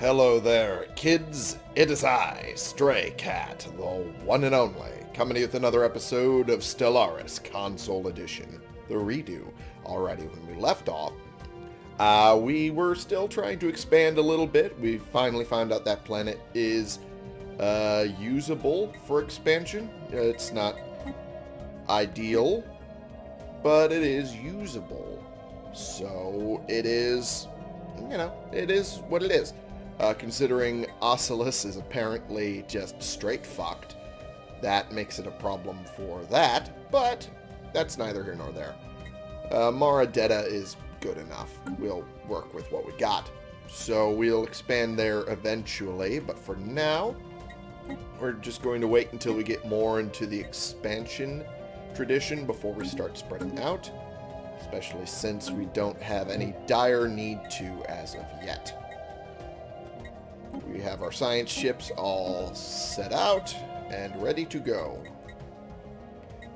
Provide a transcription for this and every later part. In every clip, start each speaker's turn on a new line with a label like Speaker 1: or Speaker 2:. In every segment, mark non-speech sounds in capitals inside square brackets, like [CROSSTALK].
Speaker 1: Hello there, kids. It is I, Stray Cat, the one and only, coming with another episode of Stellaris Console Edition, the redo. Already, when we left off, uh, we were still trying to expand a little bit. We finally found out that planet is uh, usable for expansion. It's not ideal, but it is usable. So it is, you know, it is what it is. Uh, considering Oculus is apparently just straight fucked, that makes it a problem for that, but that's neither here nor there. Uh, Maradetta is good enough. We'll work with what we got. So we'll expand there eventually, but for now, we're just going to wait until we get more into the expansion tradition before we start spreading out, especially since we don't have any dire need to as of yet. We have our science ships all set out and ready to go.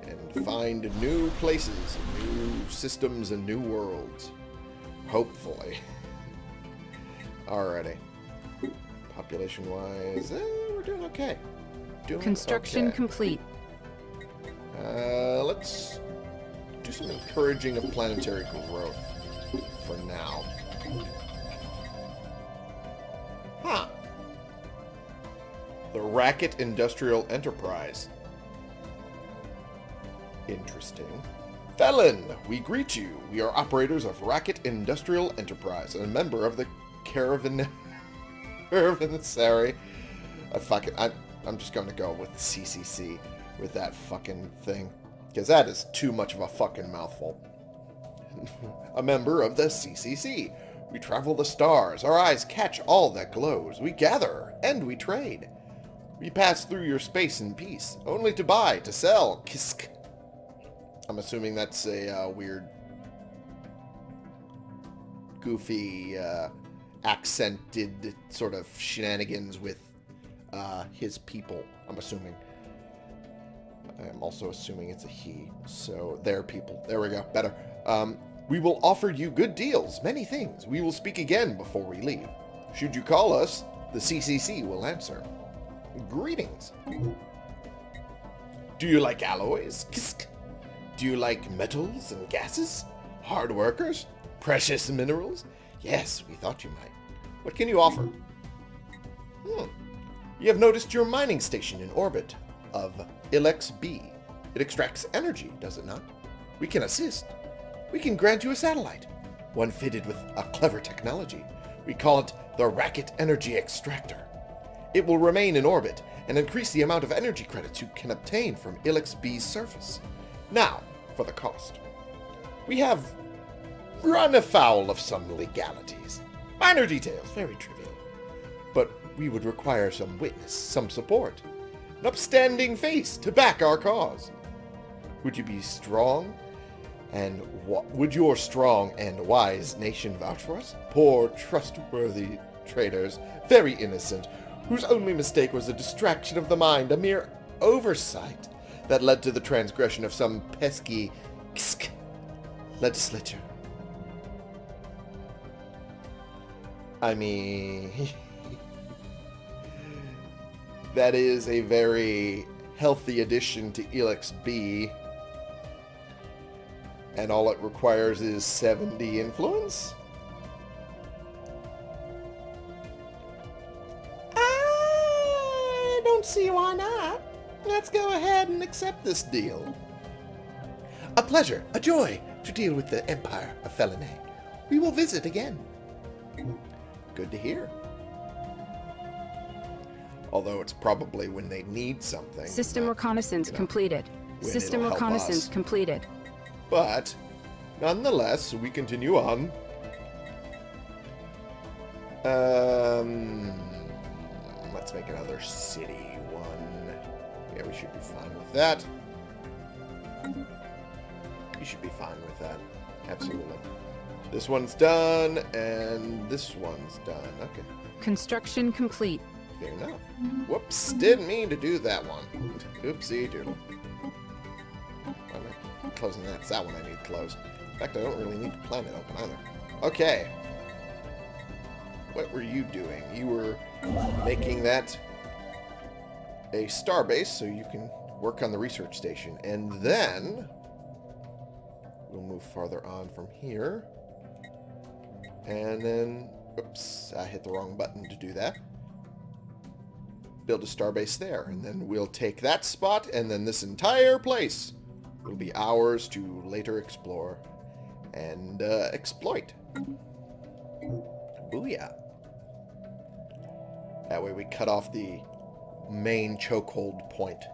Speaker 1: And find new places, new systems, and new worlds. Hopefully. [LAUGHS] Alrighty. Population-wise, eh, we're doing okay. Doing
Speaker 2: Construction
Speaker 1: okay.
Speaker 2: complete.
Speaker 1: Uh, let's do some encouraging of planetary growth for now. The Racket Industrial Enterprise. Interesting. Felon, we greet you. We are operators of Racket Industrial Enterprise and a member of the Caravan... [LAUGHS] Caravanserai. I uh, fucking... I, I'm just going to go with CCC with that fucking thing. Because that is too much of a fucking mouthful. [LAUGHS] a member of the CCC. We travel the stars. Our eyes catch all that glows. We gather, and we trade. We pass through your space in peace, only to buy, to sell. Kisk. I'm assuming that's a uh, weird, goofy, uh, accented sort of shenanigans with uh, his people, I'm assuming. I'm also assuming it's a he. So, their people. There we go. Better. Um, we will offer you good deals, many things. We will speak again before we leave. Should you call us, the CCC will answer. Greetings. Do you like alloys? Kisk. Do you like metals and gases? Hard workers? Precious minerals? Yes, we thought you might. What can you offer? Hmm. You have noticed your mining station in orbit of Ilex B. It extracts energy, does it not? We can assist. We can grant you a satellite, one fitted with a clever technology. We call it the Racket Energy Extractor. It will remain in orbit and increase the amount of energy credits you can obtain from Ilex B's surface. Now, for the cost. We have run afoul of some legalities. Minor details, very trivial. But we would require some witness, some support, an upstanding face to back our cause. Would you be strong? And what would your strong and wise nation vouch for us? Poor, trustworthy traders, very innocent, whose only mistake was a distraction of the mind, a mere oversight that led to the transgression of some pesky ksk, legislature. I mean, [LAUGHS] that is a very healthy addition to Ilex B. And all it requires is 70 influence? See why not. Let's go ahead and accept this deal. A pleasure, a joy to deal with the Empire of Felinae. We will visit again. Good to hear. Although it's probably when they need something.
Speaker 2: System reconnaissance
Speaker 1: you know,
Speaker 2: completed. System reconnaissance completed.
Speaker 1: But, nonetheless, we continue on. Um, let's make another city one. Yeah, we should be fine with that. You should be fine with that. Absolutely. This one's done, and this one's done. Okay,
Speaker 2: Construction complete.
Speaker 1: fair enough. Whoops, didn't mean to do that one. Oopsie doodle. Am closing that? It's that one I need closed. In fact, I don't really need the planet open either. Okay. what were you doing? You were making that a starbase so you can work on the research station. And then we'll move farther on from here. And then, oops, I hit the wrong button to do that. Build a starbase there. And then we'll take that spot, and then this entire place will be ours to later explore and uh, exploit. Booyah. That way we cut off the main chokehold point.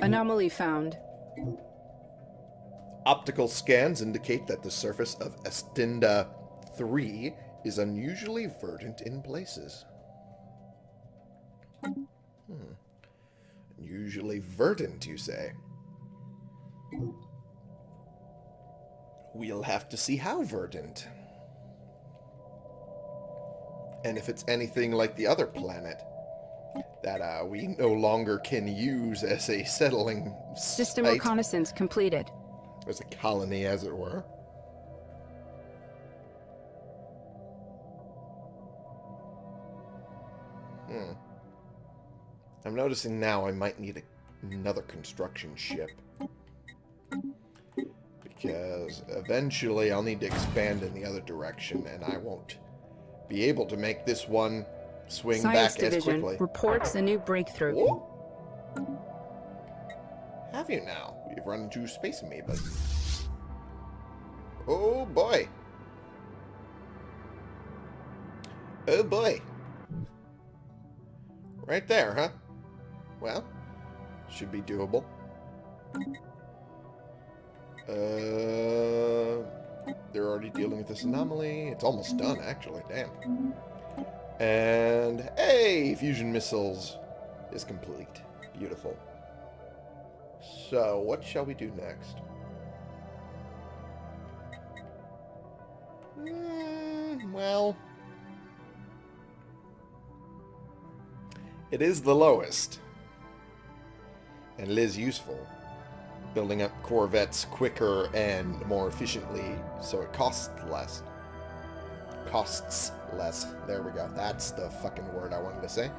Speaker 2: Anomaly found.
Speaker 1: Optical scans indicate that the surface of Estinda 3 is unusually verdant in places. Hmm. Unusually verdant, you say? We'll have to see how verdant. And if it's anything like the other planet that uh, we no longer can use as a settling
Speaker 2: System
Speaker 1: site,
Speaker 2: reconnaissance completed.
Speaker 1: as a colony, as it were. Hmm. I'm noticing now I might need a, another construction ship. Because eventually I'll need to expand in the other direction, and I won't be able to make this one swing
Speaker 2: Science
Speaker 1: back as
Speaker 2: Division
Speaker 1: quickly.
Speaker 2: reports a new breakthrough.
Speaker 1: Oh. Have you now? You've run into space amoebas. Oh boy. Oh boy. Right there, huh? Well, should be doable. Uh, they're already dealing with this anomaly. It's almost done, actually. Damn. And, hey, fusion missiles is complete. Beautiful. So, what shall we do next? Hmm, well... It is the lowest. And it is useful. Building up corvettes quicker and more efficiently, so it costs less. Costs less. There we go. That's the fucking word I wanted to say.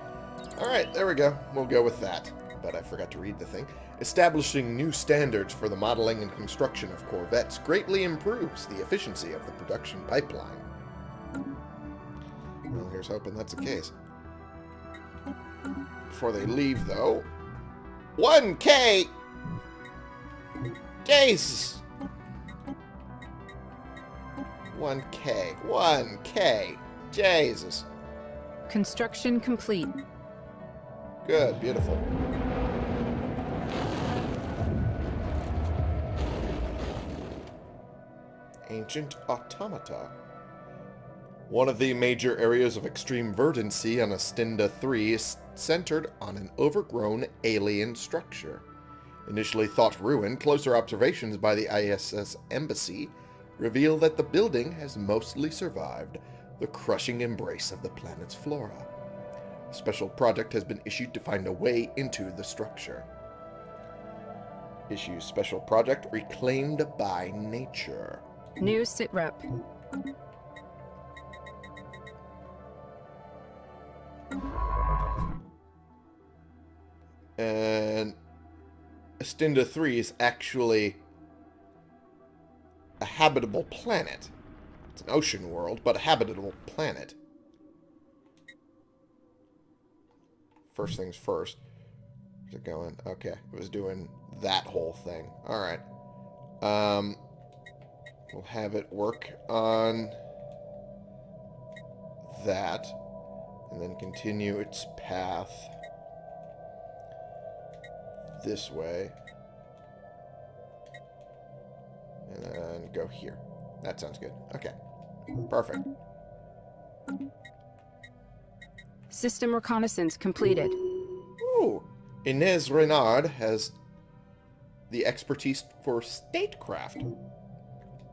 Speaker 1: Alright, there we go. We'll go with that. But I forgot to read the thing. Establishing new standards for the modeling and construction of corvettes greatly improves the efficiency of the production pipeline. Well, here's hoping that's the case. Before they leave, though... 1K! Jesus! 1K. 1K. Jesus.
Speaker 2: Construction complete.
Speaker 1: Good. Beautiful. Ancient Automata. One of the major areas of extreme verdancy on Astinda 3 is centered on an overgrown alien structure. Initially thought ruined, closer observations by the ISS Embassy reveal that the building has mostly survived the crushing embrace of the planet's flora. A special project has been issued to find a way into the structure. Issue Special Project Reclaimed by Nature.
Speaker 2: New sitrep.
Speaker 1: And Astinda 3 is actually a habitable planet. It's an ocean world, but a habitable planet. First things first. Where's it going? Okay, it was doing that whole thing. Alright. Um, we'll have it work on that. And then continue its path this way. And then go here. That sounds good. Okay. Perfect.
Speaker 2: System reconnaissance completed.
Speaker 1: Ooh. Inez Renard has the expertise for statecraft.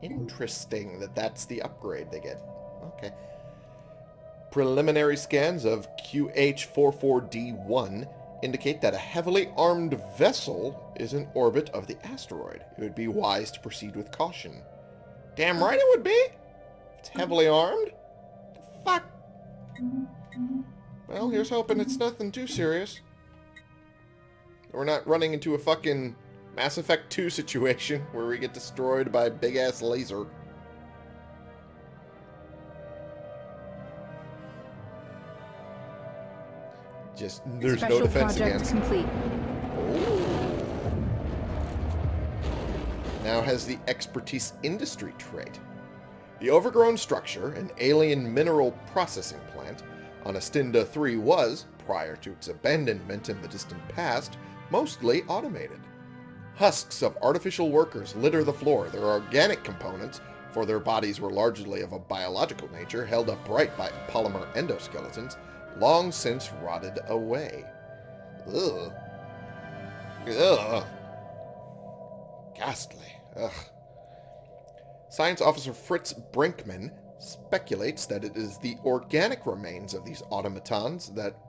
Speaker 1: Interesting that that's the upgrade they get. Okay. Preliminary scans of QH44D1 indicate that a heavily armed vessel is in orbit of the asteroid. It would be wise to proceed with caution. Damn right it would be. It's heavily armed. Fuck? Well, here's hoping it's nothing too serious. We're not running into a fucking Mass Effect 2 situation [LAUGHS] where we get destroyed by a big-ass laser. Just, there's
Speaker 2: Special
Speaker 1: no defense
Speaker 2: project
Speaker 1: against.
Speaker 2: complete.
Speaker 1: Now has the expertise industry trait. The overgrown structure, an alien mineral processing plant, on Astinda 3 was, prior to its abandonment in the distant past, mostly automated. Husks of artificial workers litter the floor, their organic components, for their bodies were largely of a biological nature, held upright by polymer endoskeletons, long since rotted away. Ugh. Ugh. Ghastly. Ugh. Science Officer Fritz Brinkman speculates that it is the organic remains of these automatons that,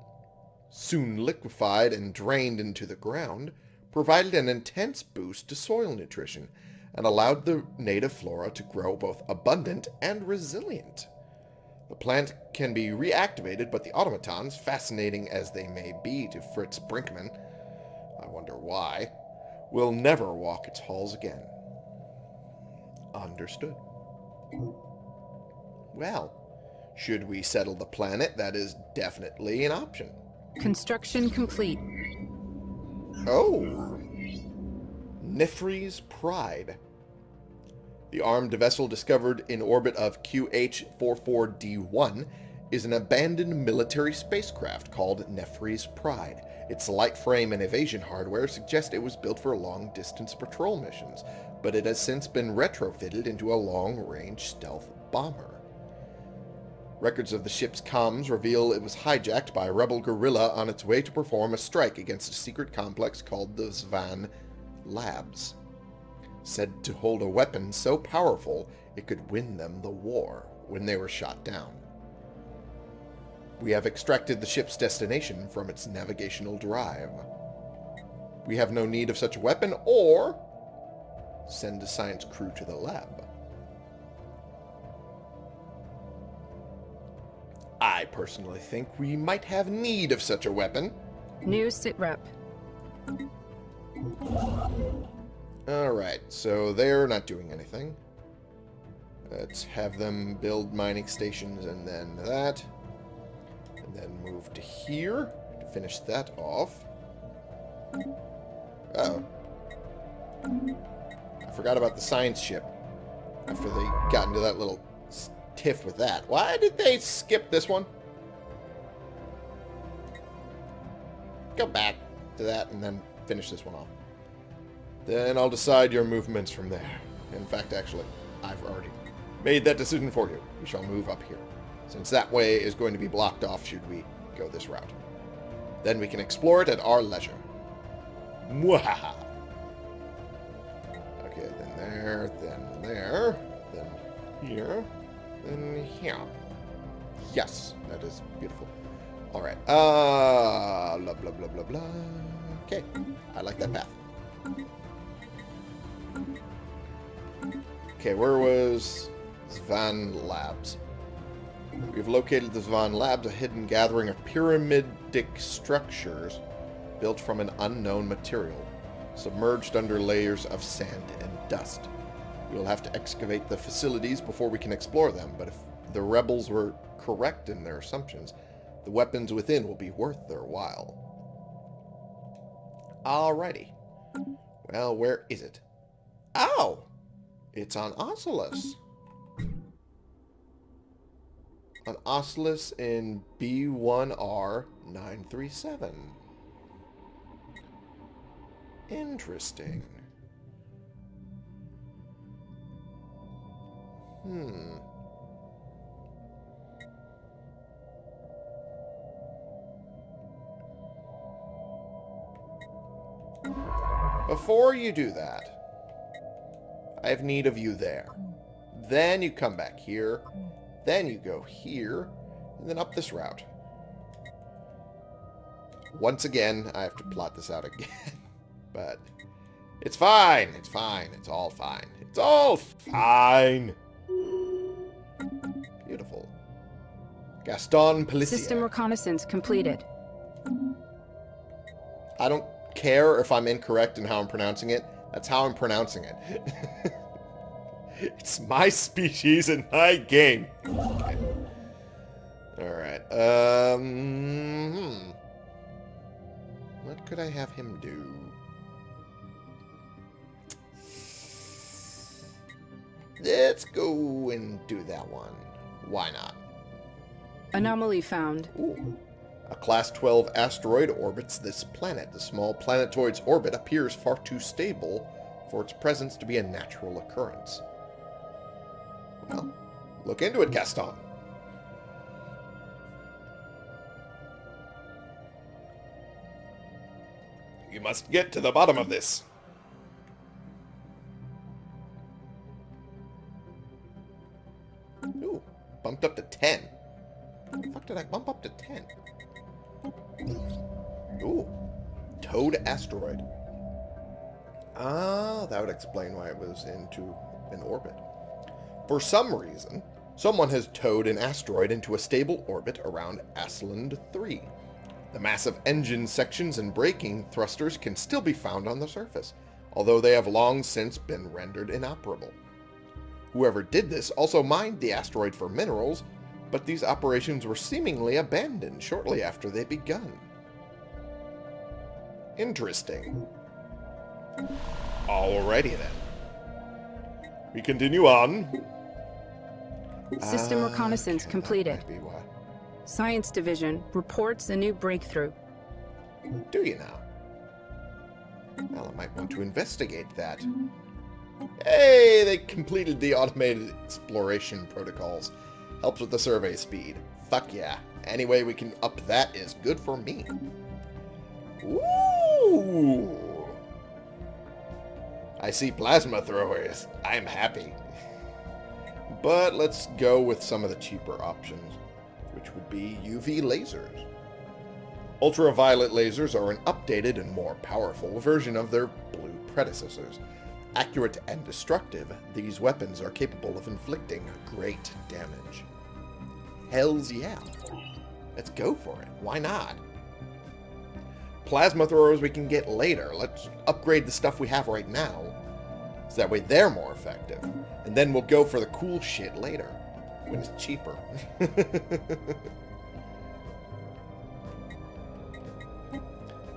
Speaker 1: soon liquefied and drained into the ground, provided an intense boost to soil nutrition and allowed the native flora to grow both abundant and resilient. The plant can be reactivated, but the automatons, fascinating as they may be to Fritz Brinkman, I wonder why, will never walk its halls again. Understood. Well, should we settle the planet, that is definitely an option.
Speaker 2: Construction complete.
Speaker 1: Oh. Nefri's Pride. The armed vessel discovered in orbit of QH-44D1 is an abandoned military spacecraft called Nefri's Pride. Its light frame and evasion hardware suggest it was built for long-distance patrol missions, but it has since been retrofitted into a long-range stealth bomber. Records of the ship's comms reveal it was hijacked by a rebel guerrilla on its way to perform a strike against a secret complex called the Zvan Labs, said to hold a weapon so powerful it could win them the war when they were shot down. We have extracted the ship's destination from its navigational drive. We have no need of such a weapon or send a science crew to the lab. I personally think we might have need of such a weapon.
Speaker 2: New sitrep.
Speaker 1: Alright, so they're not doing anything. Let's have them build mining stations and then that. And then move to here to finish that off. Uh oh I forgot about the science ship after they got into that little tiff with that. Why did they skip this one? Go back to that and then finish this one off. Then I'll decide your movements from there. In fact, actually, I've already made that decision for you. We shall move up here, since that way is going to be blocked off should we go this route. Then we can explore it at our leisure. Mwahaha! Okay, then there, then there, then here, then here. Yes, that is beautiful. All right. Uh, blah, blah, blah, blah, blah. Okay, I like that path. Okay, where was Zvan Labs? We've located the Zvan Labs, a hidden gathering of pyramidic structures built from an unknown material, submerged under layers of sand and dust. We'll have to excavate the facilities before we can explore them, but if the rebels were correct in their assumptions, the weapons within will be worth their while. Alrighty. Well, where is it? Oh! It's on Oculus. On Oculus in B1R937. Interesting. Hmm. Before you do that, I have need of you there. Then you come back here. Then you go here. And then up this route. Once again, I have to plot this out [LAUGHS] again. but it's fine. It's fine. It's all fine. It's all fine. Beautiful. Gaston Pellissier.
Speaker 2: System reconnaissance completed.
Speaker 1: I don't care if I'm incorrect in how I'm pronouncing it. That's how I'm pronouncing it. [LAUGHS] it's my species and my game. Okay. Alright. Um, hmm. What could I have him do? Let's go and do that one. Why not?
Speaker 2: Anomaly found.
Speaker 1: Ooh. A Class 12 asteroid orbits this planet. The small planetoid's orbit appears far too stable for its presence to be a natural occurrence. Well, look into it, Gaston. You must get to the bottom of this. Ooh, bumped up to 10. How the fuck did I bump up to 10? Ooh. Towed asteroid. Ah, that would explain why it was into an orbit. For some reason, someone has towed an asteroid into a stable orbit around Asland 3. The massive engine sections and braking thrusters can still be found on the surface, although they have long since been rendered inoperable. Whoever did this also mined the asteroid for minerals, but these operations were seemingly abandoned shortly after they begun. Interesting. Alrighty then. We continue on.
Speaker 2: System
Speaker 1: Ah,
Speaker 2: reconnaissance
Speaker 1: okay,
Speaker 2: completed. Science Division reports a new breakthrough.
Speaker 1: Do you now? Well, I might want to investigate that. Hey, they completed the automated exploration protocols. Helps with the survey speed. Fuck yeah. Any way we can up that is good for me. Ooh. I see plasma throwers. I'm happy. But let's go with some of the cheaper options, which would be UV lasers. Ultraviolet lasers are an updated and more powerful version of their blue predecessors. Accurate and destructive, these weapons are capable of inflicting great damage. Hells yeah. Let's go for it. Why not? Plasma throwers we can get later. Let's upgrade the stuff we have right now. So that way they're more effective. And then we'll go for the cool shit later. When it's cheaper. [LAUGHS]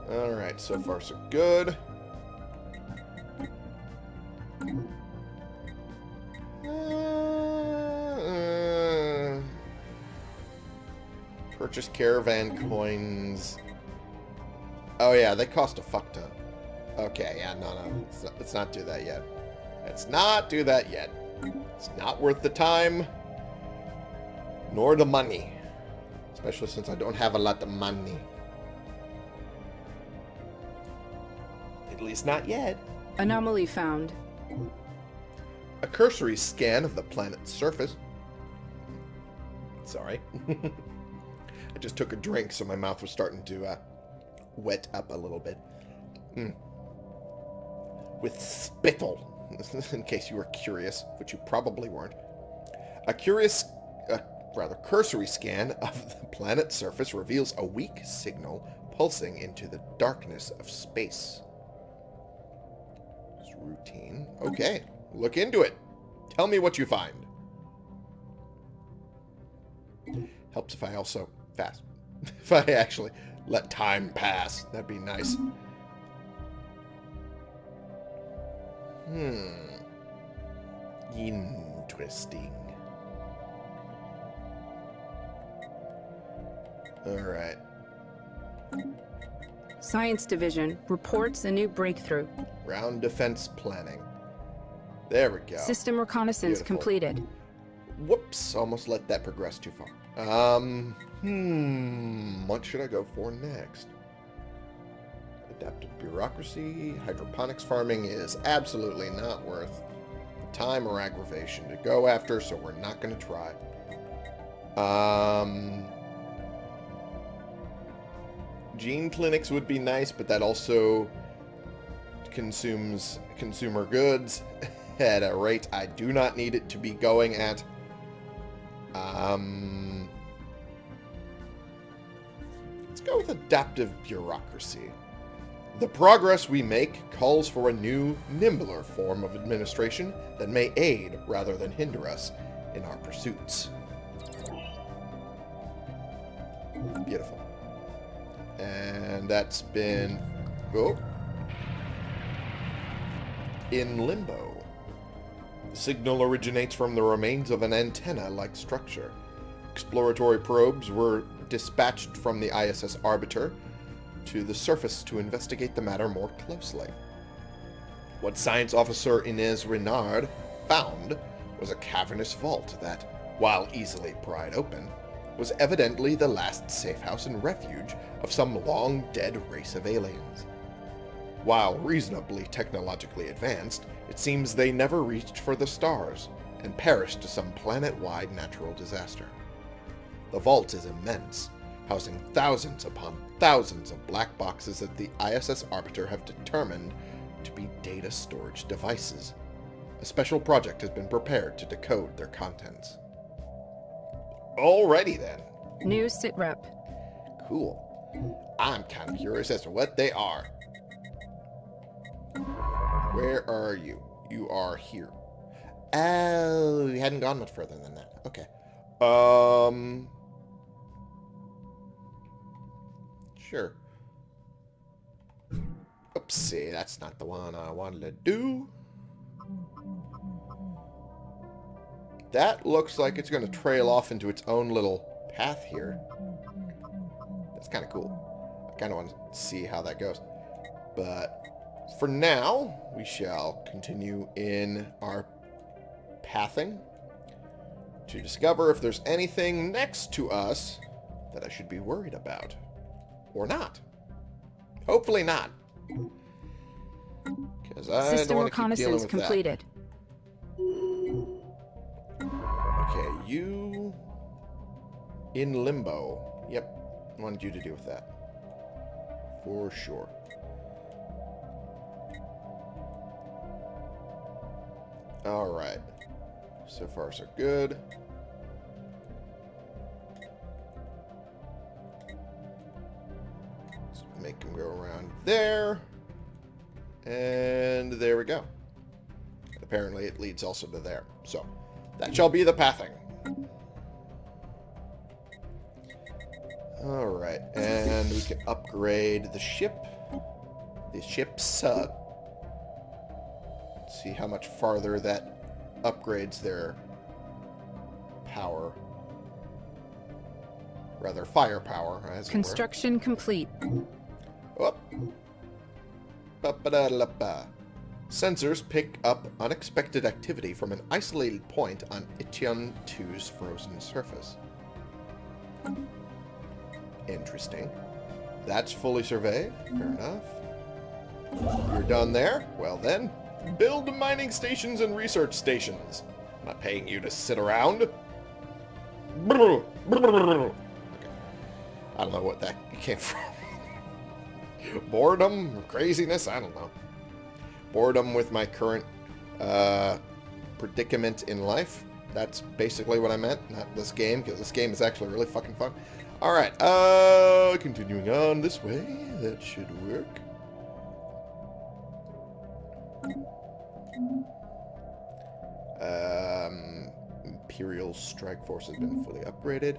Speaker 1: Alright, so far so good. Uh, purchase caravan coins. Oh yeah, they cost a fuck ton. Okay, yeah, no, no. Let's not, let's not do that yet. Let's not do that yet. It's not worth the time, nor the money. Especially since I don't have a lot of money. At least not yet.
Speaker 2: Anomaly found.
Speaker 1: A cursory scan of the planet's surface. Sorry. [LAUGHS] Just took a drink, so my mouth was starting to uh, wet up a little bit. Mm. With spittle, [LAUGHS] in case you were curious, which you probably weren't. A curious, uh, rather cursory scan of the planet's surface reveals a weak signal pulsing into the darkness of space. It's routine. Okay, look into it. Tell me what you find. Helps if I also fast. [LAUGHS] if I actually let time pass. That'd be nice. Hmm. Interesting. Alright.
Speaker 2: Science Division reports a new breakthrough.
Speaker 1: Ground defense planning. There we go.
Speaker 2: System reconnaissance
Speaker 1: Beautiful.
Speaker 2: completed.
Speaker 1: Whoops, almost let that progress too far. Um, hmm, what should I go for next? Adaptive bureaucracy, hydroponics farming is absolutely not worth the time or aggravation to go after, so we're not going to try. Um, gene clinics would be nice, but that also consumes consumer goods [LAUGHS] at a rate I do not need it to be going at. Um, go with adaptive bureaucracy. The progress we make calls for a new, nimbler form of administration that may aid rather than hinder us in our pursuits. Beautiful. And that's been... Oh. In limbo. The signal originates from the remains of an antenna-like structure. Exploratory probes were dispatched from the ISS Arbiter to the surface to investigate the matter more closely. What Science Officer Inez Renard found was a cavernous vault that, while easily pried open, was evidently the last safe house and refuge of some long-dead race of aliens. While reasonably technologically advanced, it seems they never reached for the stars and perished to some planet-wide natural disaster. The vault is immense, housing thousands upon thousands of black boxes that the ISS Arbiter have determined to be data storage devices. A special project has been prepared to decode their contents. Alrighty then.
Speaker 2: New sitrep.
Speaker 1: Cool. I'm kind of curious as to what they are. Where are you? You are here. Oh, you hadn't gone much further than that. Okay. Um... Sure. Oopsie, that's not the one I wanted to do. That looks like it's going to trail off into its own little path here. That's kind of cool. I kind of want to see how that goes. But for now, we shall continue in our pathing to discover if there's anything next to us that I should be worried about. Or not. Hopefully not. Because I
Speaker 2: System
Speaker 1: don't want to keep
Speaker 2: reconnaissance completed.
Speaker 1: that. Okay, you... In limbo. Yep. I wanted you to deal with that. For sure. Alright. So far, so good. Make him go around there. And there we go. Apparently it leads also to there. So, that shall be the pathing. Alright, and we can upgrade the ship. The ship's, uh, see how much farther that upgrades their power. Rather, firepower, as it
Speaker 2: complete.
Speaker 1: Oh. Ba-ba-da-la-ba. Sensors pick up unexpected activity from an isolated point on Itian 2's frozen surface. Interesting. That's fully surveyed. Fair enough. You're done there? Well then, build mining stations and research stations. I'm not paying you to sit around. [LAUGHS] I don't know what that came [LAUGHS] from. Boredom? Craziness? I don't know. Boredom with my current uh, predicament in life. That's basically what I meant. Not this game, because this game is actually really fucking fun. Alright, uh, continuing on this way. That should work. Um, Imperial Strike Force has been fully upgraded.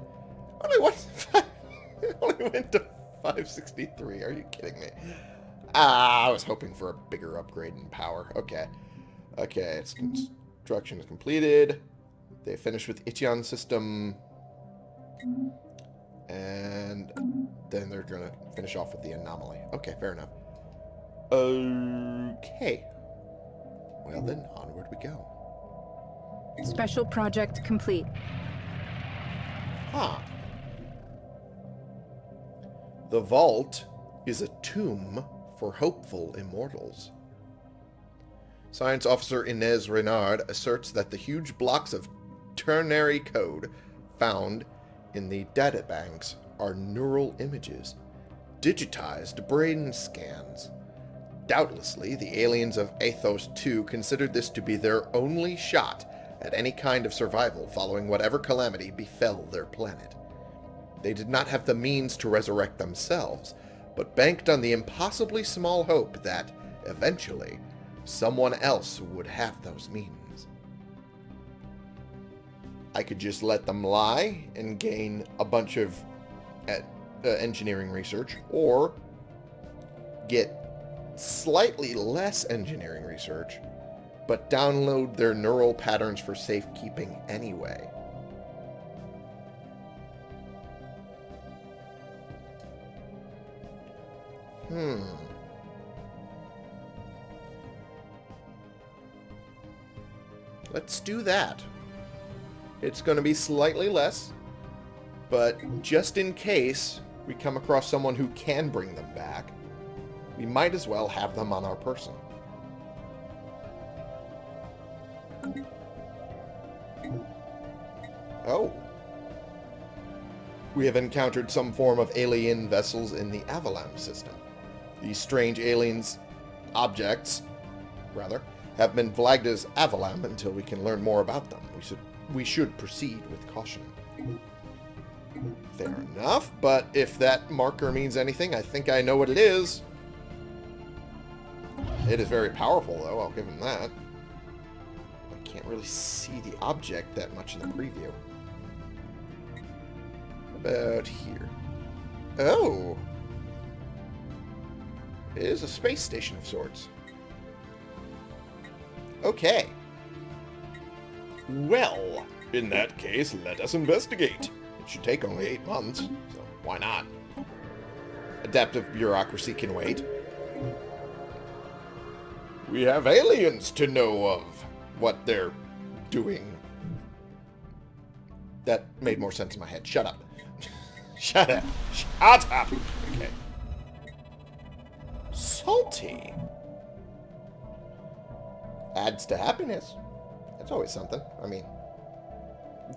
Speaker 1: Only what? [LAUGHS] only went to 563. Are you kidding me? Ah, I was hoping for a bigger upgrade in power. Okay. Okay, its construction is completed. They finished with Itian system. And then they're going to finish off with the anomaly. Okay, fair enough. Okay. Well then, onward we go.
Speaker 2: Special project complete.
Speaker 1: Huh. The vault is a tomb for hopeful immortals. Science Officer Inez Renard asserts that the huge blocks of ternary code found in the databanks are neural images, digitized brain scans. Doubtlessly, the aliens of Athos 2 considered this to be their only shot at any kind of survival following whatever calamity befell their planet. They did not have the means to resurrect themselves, but banked on the impossibly small hope that, eventually, someone else would have those means. I could just let them lie and gain a bunch of uh, engineering research, or get slightly less engineering research, but download their neural patterns for safekeeping anyway. Hmm. Let's do that. It's going to be slightly less, but just in case we come across someone who can bring them back, we might as well have them on our person. Oh. We have encountered some form of alien vessels in the Avalam system. These strange aliens objects, rather, have been flagged as Avalam until we can learn more about them. We should we should proceed with caution. Fair enough, but if that marker means anything, I think I know what it is. It is very powerful, though, I'll give him that. I can't really see the object that much in the preview. About here. Oh! It is a space station of sorts. Okay. Well, in that case, let us investigate. It should take only eight months, so why not? Adaptive bureaucracy can wait. We have aliens to know of what they're doing. That made more sense in my head. Shut up. [LAUGHS] Shut up. Shut up. Okay. Salty. Adds to happiness. That's always something. I mean,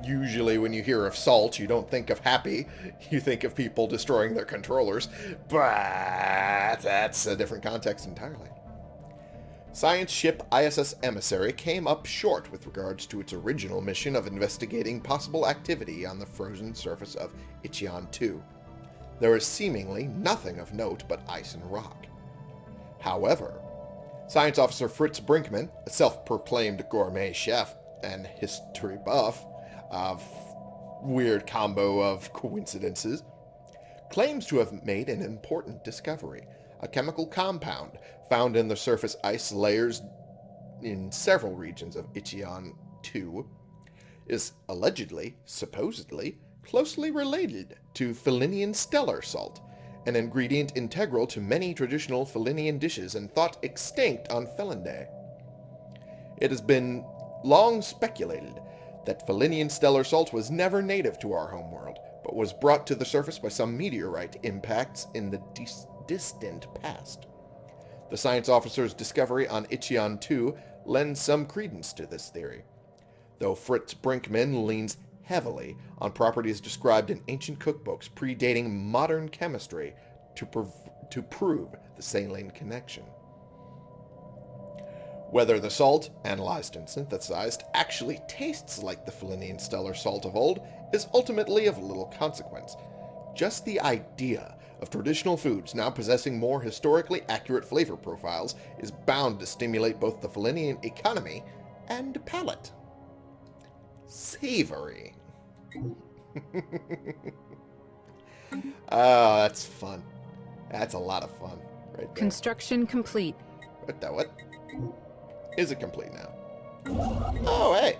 Speaker 1: usually when you hear of salt, you don't think of happy. [LAUGHS] You think of people destroying their controllers. But that's a different context entirely. Science ship ISS Emissary came up short with regards to its original mission of investigating possible activity on the frozen surface of Ichion 2. There is seemingly nothing of note but ice and rock. However, Science Officer Fritz Brinkman, a self-proclaimed gourmet chef and history buff, a weird combo of coincidences, claims to have made an important discovery, a chemical compound found in the surface ice layers in several regions of Ichion 2, is allegedly, supposedly, closely related to Felinian stellar salt, an ingredient integral to many traditional Felinian dishes and thought extinct on Felinday. It has been long speculated that Felinian stellar salt was never native to our homeworld, but was brought to the surface by some meteorite impacts in the dis distant past. The science officer's discovery on Ichion 2 lends some credence to this theory, though Fritz Brinkman leans heavily on properties described in ancient cookbooks predating modern chemistry to, prov to prove the saline connection. Whether the salt, analyzed and synthesized, actually tastes like the Felinian stellar salt of old is ultimately of little consequence. Just the idea of traditional foods now possessing more historically accurate flavor profiles is bound to stimulate both the Felinian economy and palate. Savory. [LAUGHS] oh, that's fun. That's a lot of fun, right there.
Speaker 2: Construction complete.
Speaker 1: What the what? Is it complete now? Oh, hey.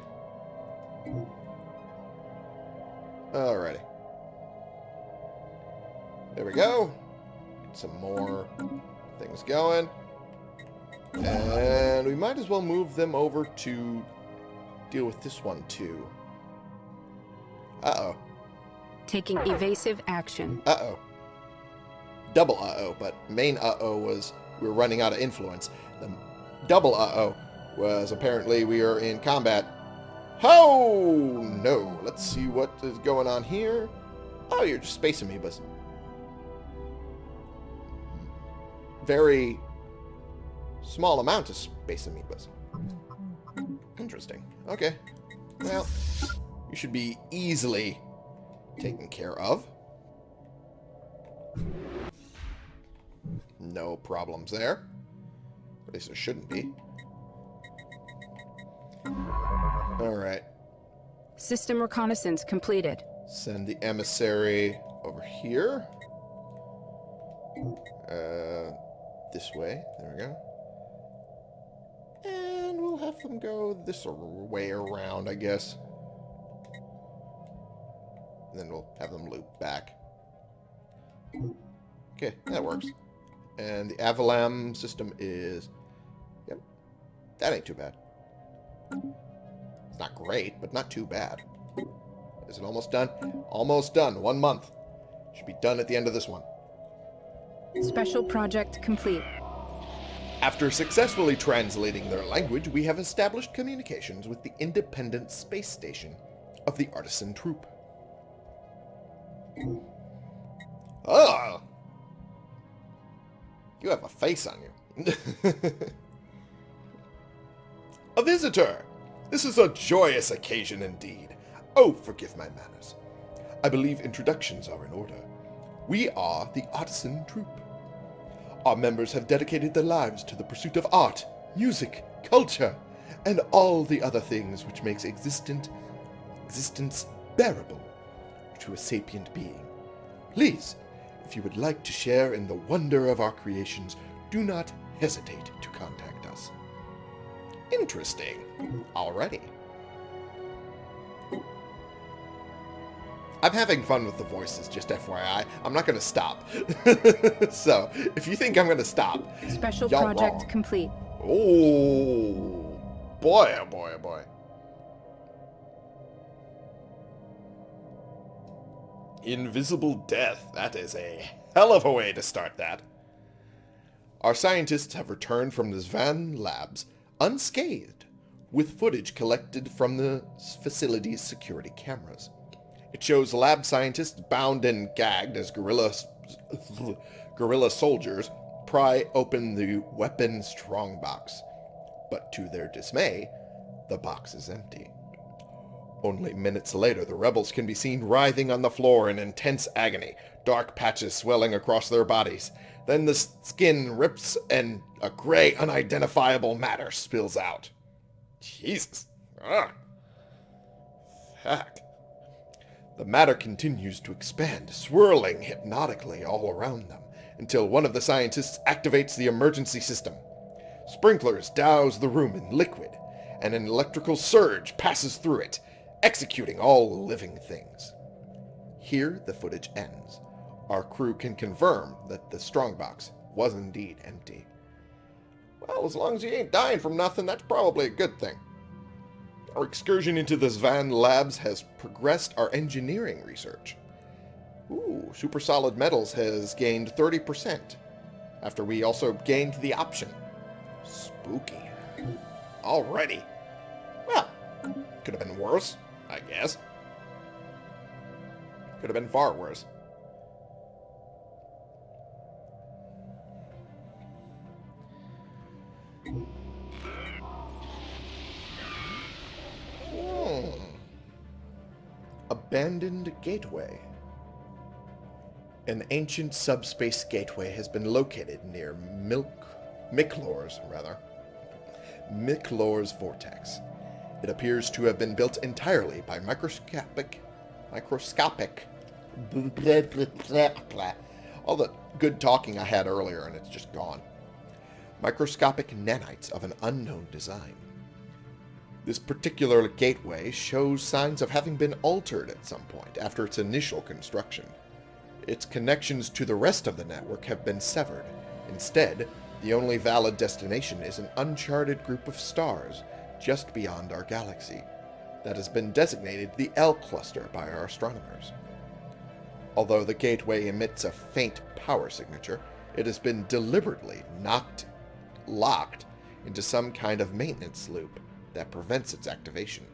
Speaker 1: Alrighty. There we go. Get some more things going. And we might as well move them over to deal with this one, too. Uh-oh.
Speaker 2: Taking evasive action.
Speaker 1: Uh-oh. Double uh-oh, but main uh-oh was we were running out of influence. The double uh-oh was apparently we are in combat. Oh, no. Let's see what is going on here. Oh, you're just spacing me, amoebas. Very small amount of space amoebas. Interesting. Okay. Well, you should be easily taken care of. No problems there. At least there shouldn't be. Alright.
Speaker 2: System reconnaissance completed.
Speaker 1: Send the emissary over here. Uh, this way. There we go. Them go this way around, I guess. And then we'll have them loop back. Okay, that works. And the Avalam system is... Yep. That ain't too bad. It's not great, but not too bad. Is it almost done? Almost done. One month. Should be done at the end of this one.
Speaker 2: Special project complete.
Speaker 1: After successfully translating their language, we have established communications with the independent space station of the Artisan Troupe. Ah! You have a face on you. [LAUGHS] a visitor! This is a joyous occasion indeed. Oh, forgive my manners. I believe introductions are in order. We are the Artisan Troupe. Our members have dedicated their lives to the pursuit of art, music, culture, and all the other things which makes existent existence bearable to a sapient being. Please, if you would like to share in the wonder of our creations, do not hesitate to contact us. Interesting. Already. I'm having fun with the voices, just FYI. I'm not going to stop. [LAUGHS] so, if you think I'm going to stop,
Speaker 2: Special project
Speaker 1: wrong.
Speaker 2: complete.
Speaker 1: Oh, boy, oh boy, oh boy. Invisible death. That is a hell of a way to start that. Our scientists have returned from the Zvan labs unscathed, with footage collected from the facility's security cameras. It shows lab scientists bound and gagged as guerrilla, guerrilla soldiers pry open the weapon strongbox. But to their dismay, the box is empty. Only minutes later, the rebels can be seen writhing on the floor in intense agony, dark patches swelling across their bodies. Then the skin rips and a gray, unidentifiable matter spills out. Jesus. Ugh. Fuck. The matter continues to expand, swirling hypnotically all around them, until one of the scientists activates the emergency system. Sprinklers douse the room in liquid, and an electrical surge passes through it, executing all living things. Here the footage ends. Our crew can confirm that the strongbox was indeed empty. Well, as long as you ain't dying from nothing, that's probably a good thing. Our excursion into the Zvan labs has progressed our engineering research. Ooh, super solid metals has gained 30%, after we also gained the option. Spooky. Already. Well, could have been worse, I guess. Could have been far worse. Abandoned Gateway. An ancient subspace gateway has been located near Milk Miklor's rather. Miklor's vortex. It appears to have been built entirely by microscopic microscopic all the good talking I had earlier and it's just gone. Microscopic nanites of an unknown design. This particular gateway shows signs of having been altered at some point after its initial construction. Its connections to the rest of the network have been severed. Instead, the only valid destination is an uncharted group of stars just beyond our galaxy that has been designated the L cluster by our astronomers. Although the gateway emits a faint power signature, it has been deliberately knocked locked into some kind of maintenance loop that prevents its activation.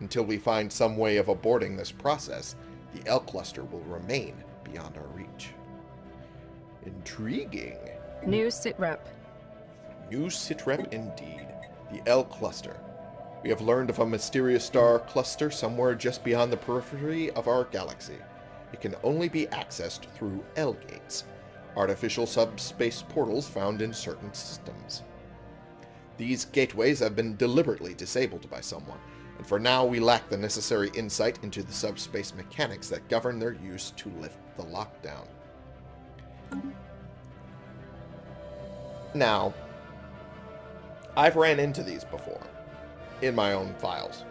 Speaker 1: Until we find some way of aborting this process, the L cluster will remain beyond our reach. Intriguing.
Speaker 2: New sitrep.
Speaker 1: New sitrep indeed. The L cluster. We have learned of a mysterious star cluster somewhere just beyond the periphery of our galaxy. It can only be accessed through L gates. artificial subspace portals found in certain systems. These gateways have been deliberately disabled by someone, and for now we lack the necessary insight into the subspace mechanics that govern their use to lift the lockdown. Now, I've ran into these before in my own files.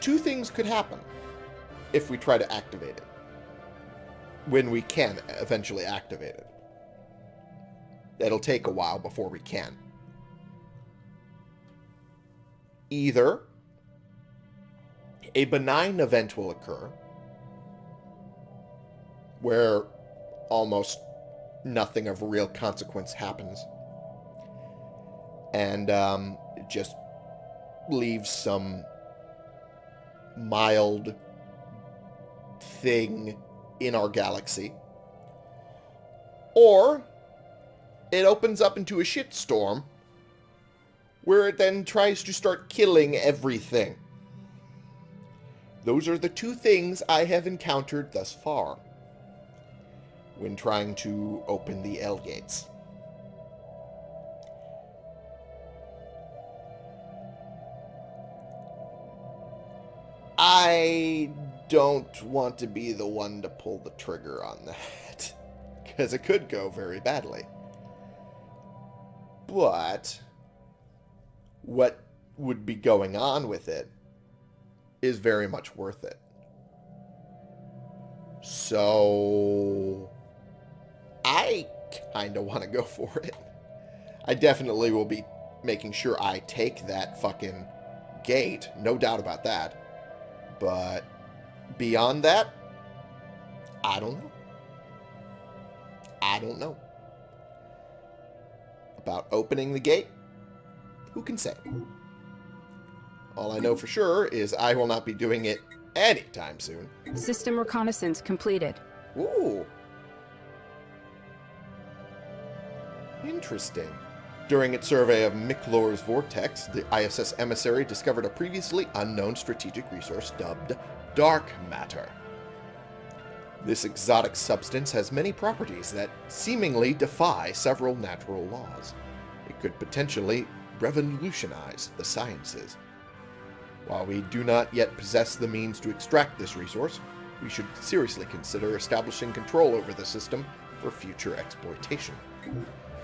Speaker 1: Two things could happen if we try to activate it. When we can eventually activate it. It'll take a while before we can. Either a benign event will occur where almost nothing of real consequence happens. And um, just leaves some mild thing in our galaxy. Or it opens up into a shitstorm where it then tries to start killing everything. Those are the two things I have encountered thus far when trying to open the L gates. I don't want to be the one to pull the trigger on that, [LAUGHS] because it could go very badly. But what would be going on with it is very much worth it. So I kind of want to go [LAUGHS] for it. I definitely will be making sure I take that fucking gate. No doubt about that. But beyond that, I don't know. I don't know. About opening the gate, who can say? All I know for sure is I will not be doing it anytime soon.
Speaker 2: System reconnaissance completed.
Speaker 1: Ooh. Interesting. During its survey of Miklor's vortex, the ISS emissary discovered a previously unknown strategic resource dubbed dark matter. This exotic substance has many properties that seemingly defy several natural laws. It could potentially revolutionize the sciences. While we do not yet possess the means to extract this resource, we should seriously consider establishing control over the system for future exploitation.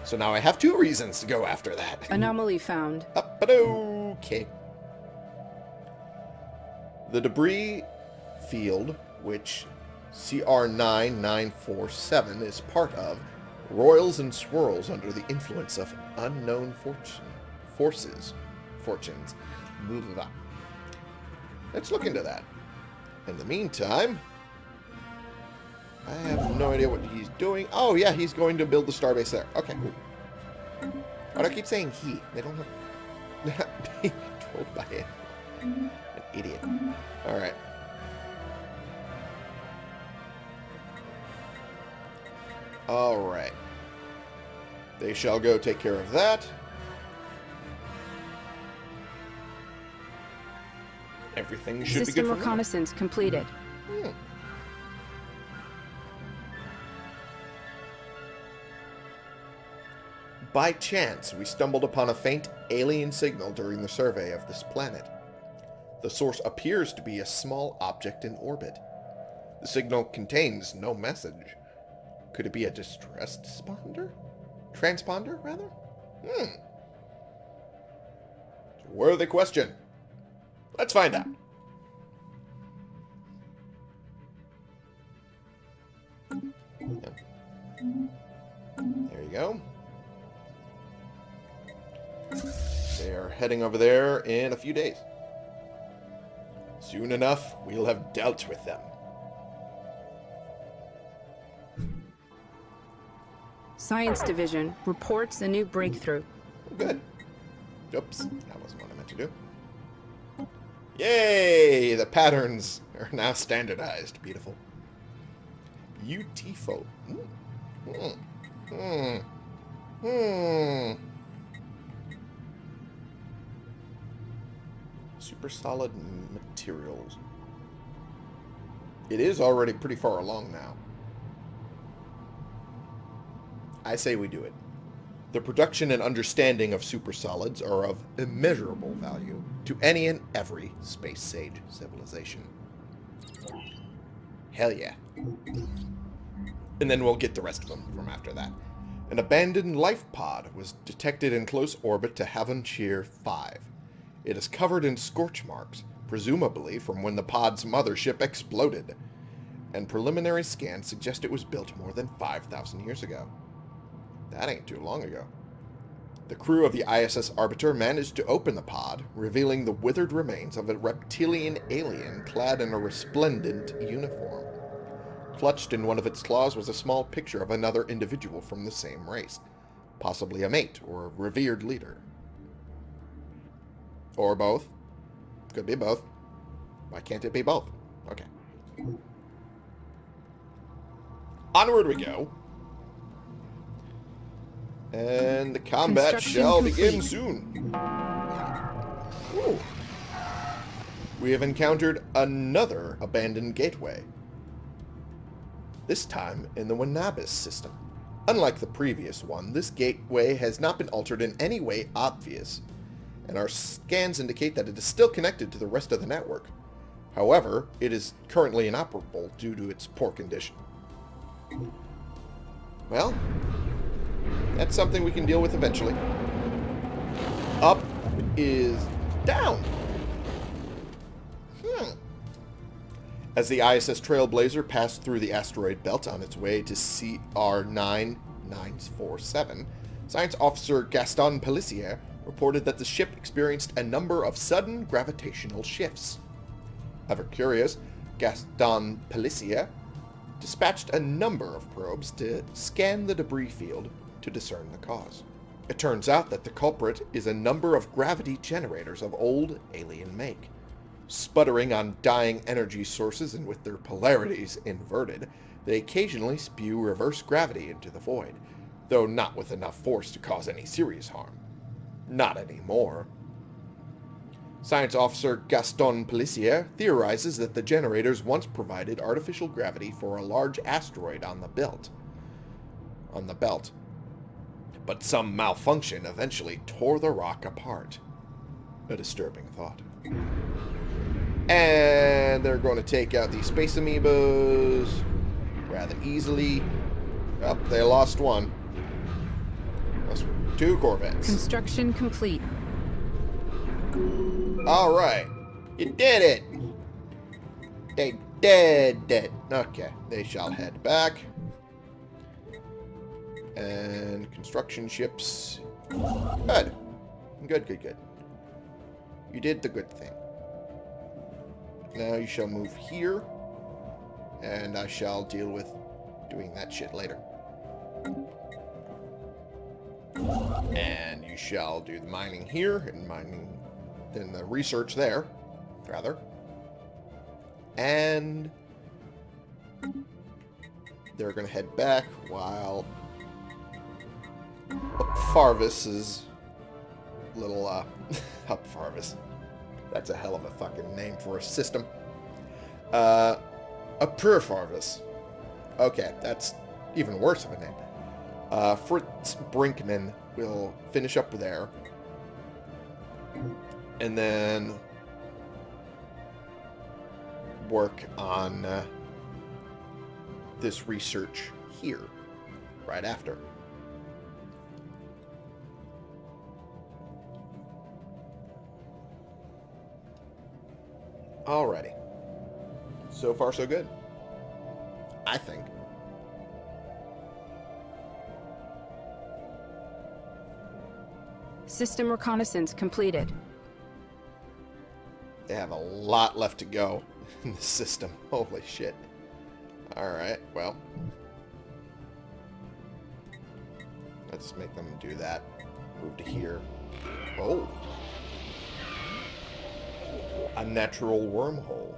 Speaker 1: So now I have two reasons to go after that. [LAUGHS]
Speaker 2: Anomaly found.
Speaker 1: Up but okay. The debris field, which CR9947 is part of, Royals and swirls under the influence of unknown fortune, forces. Fortunes. Blah, blah, blah. Let's look into that. In the meantime, I have no idea what he's doing. Oh, yeah, he's going to build the starbase there. Okay, cool. Do I keep saying he? They don't have... Not being controlled by it. An idiot. Alright. Alright. They shall go take care of that. Everything should
Speaker 2: System
Speaker 1: be good
Speaker 2: reconnaissance completed.
Speaker 1: Hmm. By chance, we stumbled upon a faint alien signal during the survey of this planet. The source appears to be a small object in orbit. The signal contains no message. Could it be a distressed transponder? Transponder, rather? Hmm. Worthy question. Let's find out. There you go. They are heading over there in a few days. Soon enough, we'll have dealt with them.
Speaker 2: Science Division reports a new breakthrough.
Speaker 1: Good. Oops, that wasn't what I meant to do. Yay! The patterns are now standardized. Beautiful. Beautiful. Hmm. Hmm. Hmm. Hmm. Super solid materials. It is already pretty far along now. I say we do it. The production and understanding of supersolids are of immeasurable value to any and every space sage civilization. Hell yeah. And then we'll get the rest of them from after that. An abandoned life pod was detected in close orbit to Havonshire 5. It is covered in scorch marks, presumably from when the pod's mothership exploded, and preliminary scans suggest it was built more than 5,000 years ago. That ain't too long ago. The crew of the ISS Arbiter managed to open the pod, revealing the withered remains of a reptilian alien clad in a resplendent uniform. Clutched in one of its claws was a small picture of another individual from the same race, possibly a mate or a revered leader. Or both. Could be both. Why can't it be both? Okay. Onward we go. And the combat shall begin soon. Ooh. We have encountered another abandoned gateway. This time in the Wanabis system. Unlike the previous one, this gateway has not been altered in any way obvious, and our scans indicate that it is still connected to the rest of the network. However, it is currently inoperable due to its poor condition. Well, that's something we can deal with eventually. Up is down. Hmm. As the ISS Trailblazer passed through the asteroid belt on its way to CR9947, Science Officer Gaston Pelissier reported that the ship experienced a number of sudden gravitational shifts. Ever curious, Gaston Pelissier dispatched a number of probes to scan the debris field to discern the cause. It turns out that the culprit is a number of gravity generators of old alien make. Sputtering on dying energy sources and with their polarities inverted, they occasionally spew reverse gravity into the void, though not with enough force to cause any serious harm. Not anymore. Science officer Gaston Pelissier theorizes that the generators once provided artificial gravity for a large asteroid on the belt. On the belt, but some malfunction eventually tore the rock apart. A disturbing thought. And they're going to take out these space amoebas rather easily. Oh, they lost one. That's two Corvettes.
Speaker 2: Construction complete.
Speaker 1: All right. You did it. They did it. Okay, they shall head back. And construction ships. Good. Good, good, good. You did the good thing. Now you shall move here. And I shall deal with doing that shit later. And you shall do the mining here and mining then the research there, rather. And they're going to head back while Farvis is little, uh, [LAUGHS] Up Farvis. That's a hell of a fucking name for a system. Uh, a Pur Farvis. Okay, that's even worse of a name. Uh, Fritz Brinkman will finish up there. And then work on uh, this research here right after. Alrighty. So far, so good. I think.
Speaker 2: System reconnaissance completed.
Speaker 1: They have a lot left to go [LAUGHS] in the system. [LAUGHS] Holy shit. Alright, well. Let's make them do that. Move to here. Oh a natural wormhole.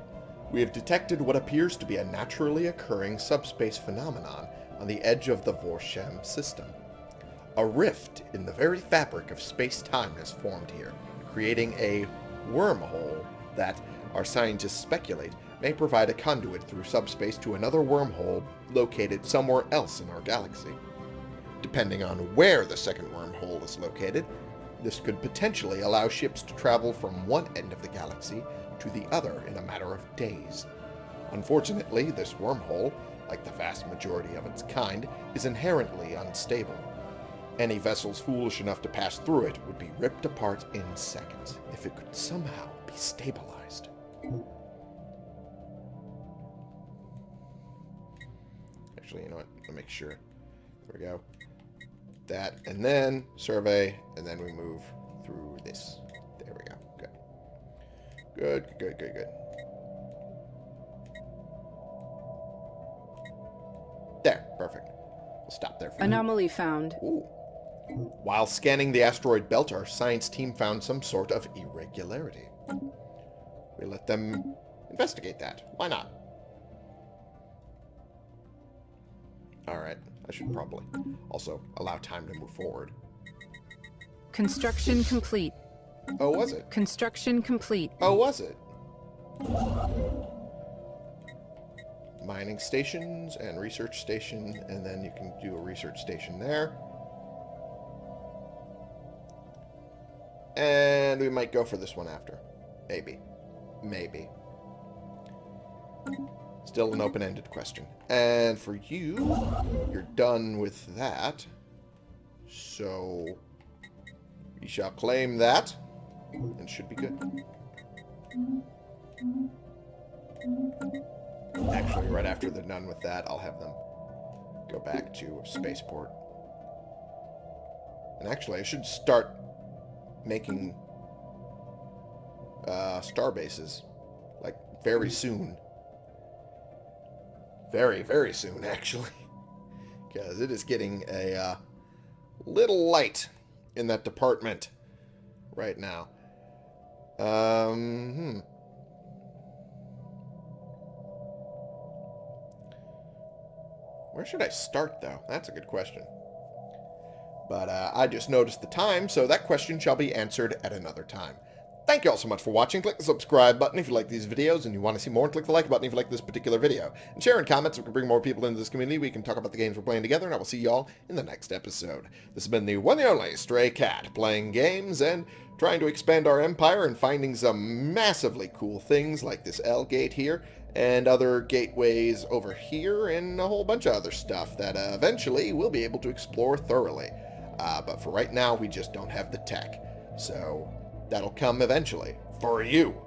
Speaker 1: We have detected what appears to be a naturally occurring subspace phenomenon on the edge of the Vorsham system. A rift in the very fabric of space-time has formed here, creating a wormhole that, our scientists speculate may provide a conduit through subspace to another wormhole located somewhere else in our galaxy. Depending on where the second wormhole is located, this could potentially allow ships to travel from one end of the galaxy to the other in a matter of days. Unfortunately, this wormhole, like the vast majority of its kind, is inherently unstable. Any vessels foolish enough to pass through it would be ripped apart in seconds if it could somehow be stabilized. Actually, you know what? Let me make sure. There we go. That, and then survey, and then we move through this. There we go. Good. Good, good, good, good. There, perfect. We'll stop there for now.
Speaker 2: Anomaly found.
Speaker 1: Ooh. While scanning the asteroid belt, our science team found some sort of irregularity. We let them investigate that. Why not? Alright, I should probably also allow time to move forward.
Speaker 2: Construction complete.
Speaker 1: Oh, was it?
Speaker 2: Construction complete.
Speaker 1: Oh, was it? Mining stations and research station, and then you can do a research station there. And we might go for this one after. Maybe. Maybe. Still an open-ended question. And for you, you're done with that. So, you shall claim that, and should be good. Actually, right after they're done with that, I'll have them go back to spaceport. And actually, I should start making uh, star bases, like, very soon. Very, very soon, actually. [LAUGHS] Because it is getting a uh, little light in that department right now. Um, hmm. Where should I start, though? That's a good question. But uh, I just noticed the time, so that question shall be answered at another time. Thank you all so much for watching. Click the subscribe button if you like these videos and you want to see more. Click the like button if you like this particular video. And share in comments so we can bring more people into this community. We can talk about the games we're playing together. And I will see y'all in the next episode. This has been the one and only Stray Cat, playing games and trying to expand our empire and finding some massively cool things like this L gate here and other gateways over here and a whole bunch of other stuff that uh, eventually we'll be able to explore thoroughly. Uh, but for right now, we just don't have the tech. So that'll come eventually. For you.